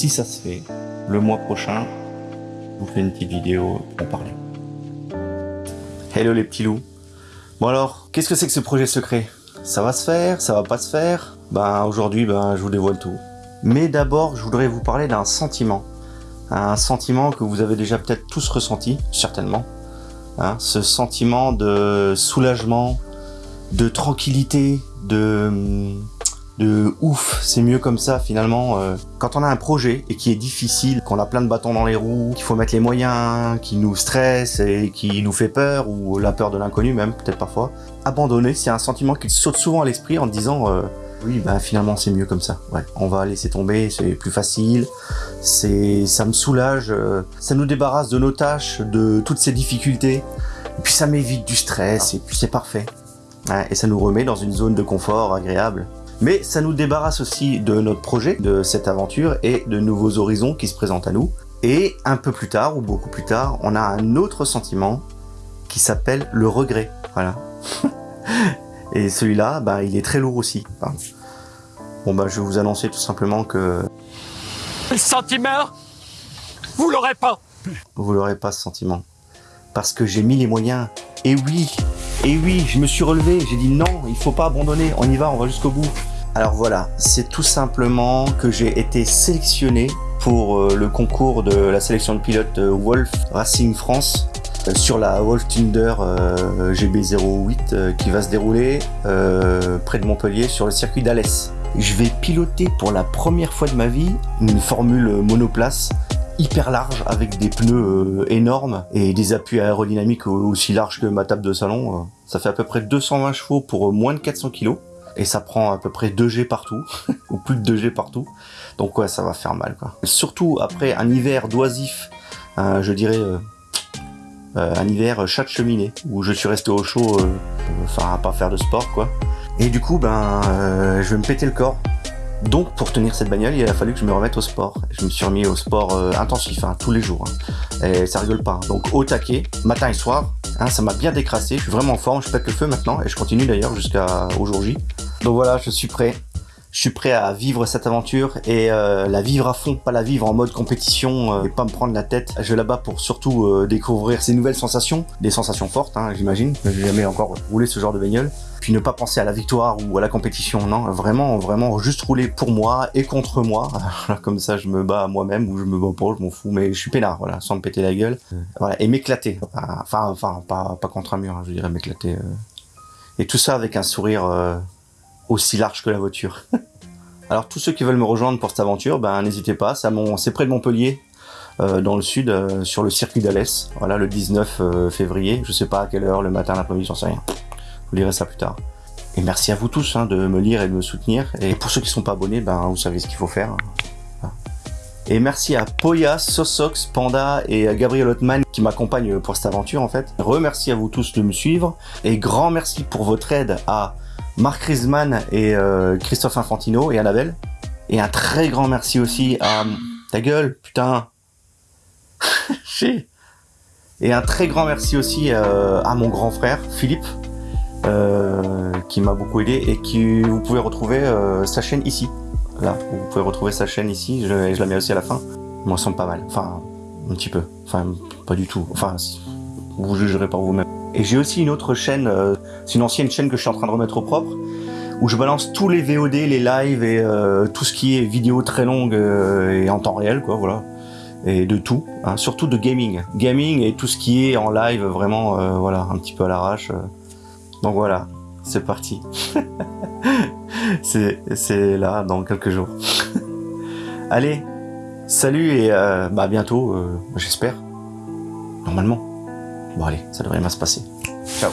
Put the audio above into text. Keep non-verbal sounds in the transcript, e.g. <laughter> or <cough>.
si ça se fait, le mois prochain, je vous fais une petite vidéo pour parler. Hello les petits loups. Bon alors, qu'est-ce que c'est que ce projet secret? Ça va se faire Ça va pas se faire? Ben aujourd'hui, ben, je vous dévoile tout. Mais d'abord, je voudrais vous parler d'un sentiment. Un sentiment que vous avez déjà peut-être tous ressenti, certainement. Hein, ce sentiment de soulagement, de tranquillité, de de ouf, c'est mieux comme ça finalement. Euh, quand on a un projet et qui est difficile, qu'on a plein de bâtons dans les roues, qu'il faut mettre les moyens, qui nous stresse et qui nous fait peur, ou la peur de l'inconnu même, peut-être parfois, abandonner, c'est un sentiment qui saute souvent à l'esprit en disant euh, oui, bah finalement c'est mieux comme ça. Ouais, on va laisser tomber, c'est plus facile, c'est, ça me soulage, euh, ça nous débarrasse de nos tâches, de toutes ces difficultés, et puis ça m'évite du stress, et puis c'est parfait. et ça nous remet dans une zone de confort agréable. Mais ça nous débarrasse aussi de notre projet, de cette aventure et de nouveaux horizons qui se présentent à nous. Et un peu plus tard, ou beaucoup plus tard, on a un autre sentiment qui s'appelle le regret. Voilà. <laughs> et celui-là, bah, il est très lourd aussi. Bon, bah, je vais vous annoncer tout simplement que... Le sentiment Vous l'aurez pas Vous l'aurez pas, ce sentiment. Parce que j'ai mis les moyens. Et oui, et oui, je me suis relevé, j'ai dit non, il faut pas abandonner, on y va, on va jusqu'au bout. Alors voilà, c'est tout simplement que j'ai été sélectionné pour euh, le concours de la sélection de pilotes euh, Wolf Racing France euh, sur la Wolf Thunder GB08 qui va se dérouler près de Montpellier sur le circuit d'Alès. Je vais piloter pour la première fois de ma vie une formule monoplace hyper large avec des pneus énormes et des appuis aérodynamiques aussi larges que ma table de salon. Ça fait à peu près 220 chevaux pour moins de 400 kg et ça prend à peu près 2 G partout, <laughs> ou plus de 2 G partout. Donc ouais, ça va faire mal quoi. Surtout après un hiver doisif, euh, je dirais euh, euh, un hiver chat de cheminée, où je suis resté au chaud, enfin à pas faire de sport quoi. Et du coup, ben, je vais me péter le corps. Donc pour tenir cette bagnole, il a fallu que je me remette au sport. Je me suis remis au sport intensif, hein, tous les jours. Hein. Et ça rigole pas. Hein. Donc au taquet, matin et soir, ça m'a bien décrassé, je suis vraiment en forme, je pète le feu maintenant et je continue d'ailleurs jusqu'à aujourd'hui. Donc voilà, je suis prêt. Je suis prêt à vivre cette aventure et euh, la vivre à fond, pas la vivre en mode compétition euh, et pas me prendre la tête. Je vais là-bas pour surtout euh, découvrir ces nouvelles sensations, des sensations fortes, hein, j'imagine. J'ai jamais encore roulé ce genre de bagnole. Puis ne pas penser à la victoire ou à la compétition, non, vraiment, vraiment juste rouler pour moi et contre moi, <laughs> comme ça je me bats moi-même ou je me bats pas, je m'en fous, mais je suis peinard, voilà, sans me péter la gueule, voilà, et m'éclater, enfin, enfin, pas, pas contre un mur, hein, je dirais m'éclater, et tout ça avec un sourire aussi large que la voiture. <laughs> Alors tous ceux qui veulent me rejoindre pour cette aventure, ben n'hésitez pas, c'est près de Montpellier, euh, dans le sud, sur le circuit d'Alès, voilà, le 19 février, je sais pas à quelle heure, le matin, l'après-midi, j'en sais rien. Vous lirez ça plus tard. Et merci à vous tous hein, de me lire et de me soutenir. Et pour ceux qui ne sont pas abonnés, ben, vous savez ce qu'il faut faire. Et merci à Poya, Sosox, Panda et à Gabriel Ottman qui m'accompagnent pour cette aventure en fait. Remercie à vous tous de me suivre. Et grand merci pour votre aide à Marc Riesman et euh, Christophe Infantino et Annabelle. Et un très grand merci aussi à... Ta gueule, putain <laughs> Et un très grand merci aussi euh, à mon grand frère, Philippe, euh, qui m'a beaucoup aidé et qui vous pouvez retrouver sa chaîne ici. Là, vous pouvez retrouver sa chaîne ici, je, je la mets aussi à la fin. Moi, semble pas mal, enfin, un petit peu, enfin, pas du tout, enfin, vous jugerez par vous-même. Et j'ai aussi une autre chaîne, euh, c'est une ancienne chaîne que je suis en train de remettre au propre, où je balance tous les VOD, les lives et tout ce qui est vidéo très longue et en temps réel, quoi, voilà. Et de tout, hein, surtout de gaming. Gaming et tout ce qui est en live, vraiment, voilà, un petit peu à l'arrache. Donc voilà, c'est parti. <laughs> c'est là dans quelques jours. <laughs> Allez, salut et euh, bah bientôt, euh, j'espère. Normalement. Bon allez, ça devrait bien se passer. Ciao.